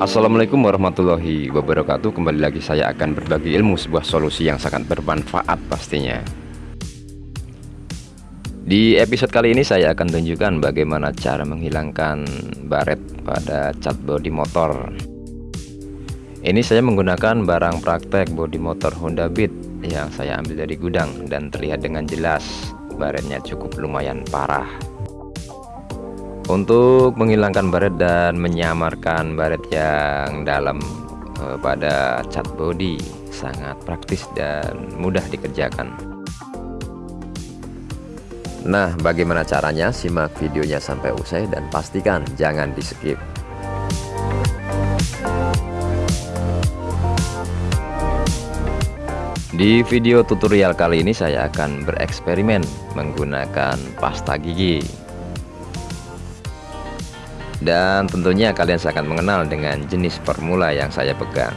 Assalamualaikum warahmatullahi wabarakatuh. Kembali lagi saya akan berbagi ilmu sebuah solusi yang sangat bermanfaat pastinya. Di episode kali ini saya akan tunjukkan bagaimana cara menghilangkan baret pada cat bodi motor. Ini saya menggunakan barang praktek bodi motor Honda Beat Yang saya ambil dari gudang dan terlihat dengan jelas. Baretnya cukup lumayan parah untuk menghilangkan baret dan menyamarkan baret yang dalam eh, pada cat body sangat praktis dan mudah dikerjakan. Nah bagaimana caranya? Simak videonya sampai usai dan pastikan jangan di skip Di video tutorial kali ini saya akan bereksperimen menggunakan pasta gigi dan tentunya kalian akan mengenal dengan jenis formula yang saya pegang.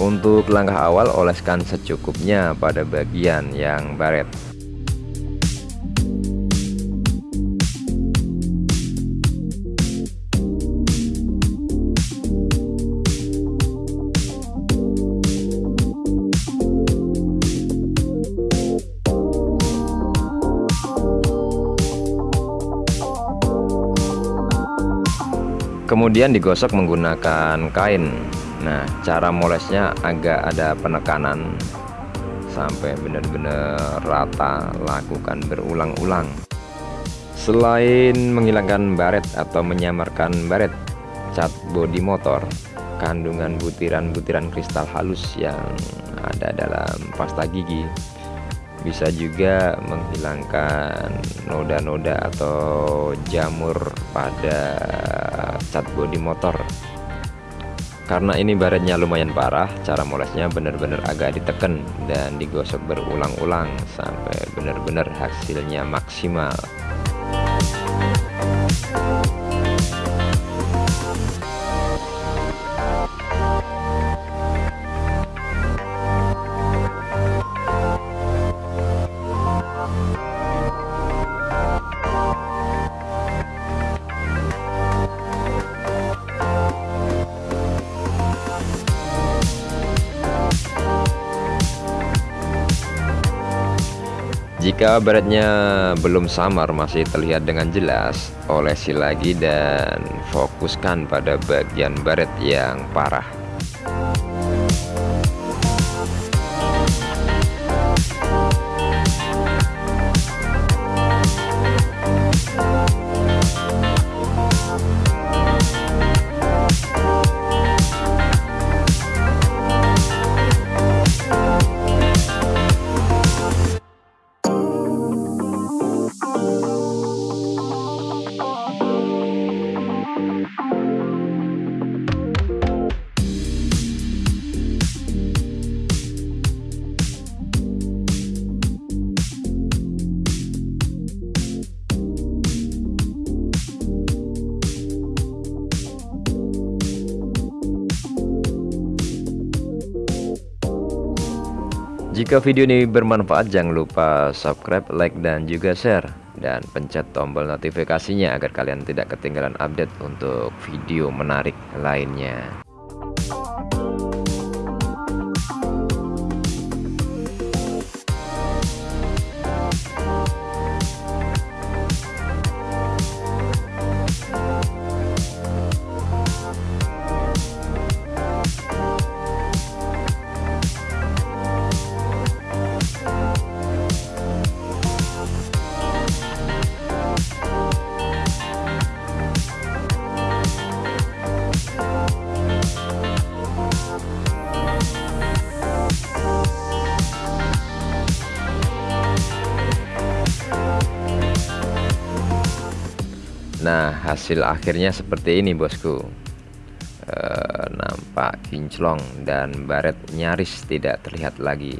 Untuk langkah awal oleskan secukupnya pada bagian yang baret kemudian digosok menggunakan kain. Nah cara molesnya agak ada penekanan. Sampai benar-benar rata lakukan berulang-ulang. Selain menghilangkan baret atau menyamarkan baret cat bodi motor kandungan butiran-butiran kristal halus yang ada dalam pasta gigi bisa juga menghilangkan noda-noda atau jamur pada cat bodi motor. Karena ini baretnya lumayan parah cara molesnya benar-benar agak ditekan dan digosok berulang-ulang sampai benar-benar hasilnya maksimal Jika baretnya belum samar masih terlihat dengan jelas, olesi lagi dan fokuskan pada bagian baret yang parah. Jika video ini bermanfaat jangan lupa subscribe, like, dan juga share dan pencet tombol notifikasinya agar kalian tidak ketinggalan update untuk video menarik lainnya. Nah hasil akhirnya seperti ini bosku. E, Nampak kinclong dan baret nyaris tidak terlihat lagi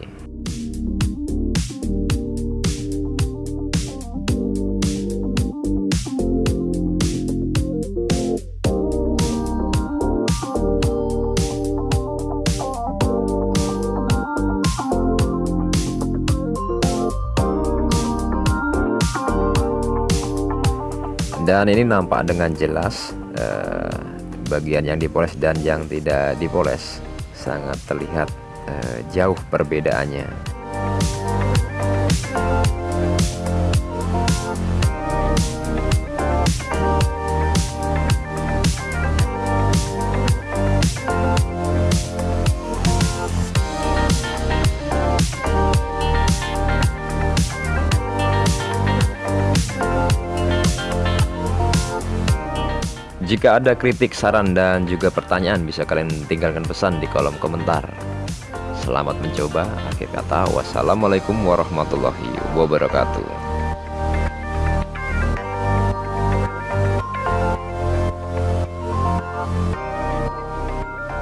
dan ini nampak dengan jelas eh, bagian yang dipoles dan yang tidak dipoles. Sangat terlihat eh, jauh perbedaannya Jika ada kritik, saran, dan juga pertanyaan bisa kalian tinggalkan pesan di kolom komentar. Selamat mencoba. Akhir kata, wassalamualaikum warahmatullahi wabarakatuh.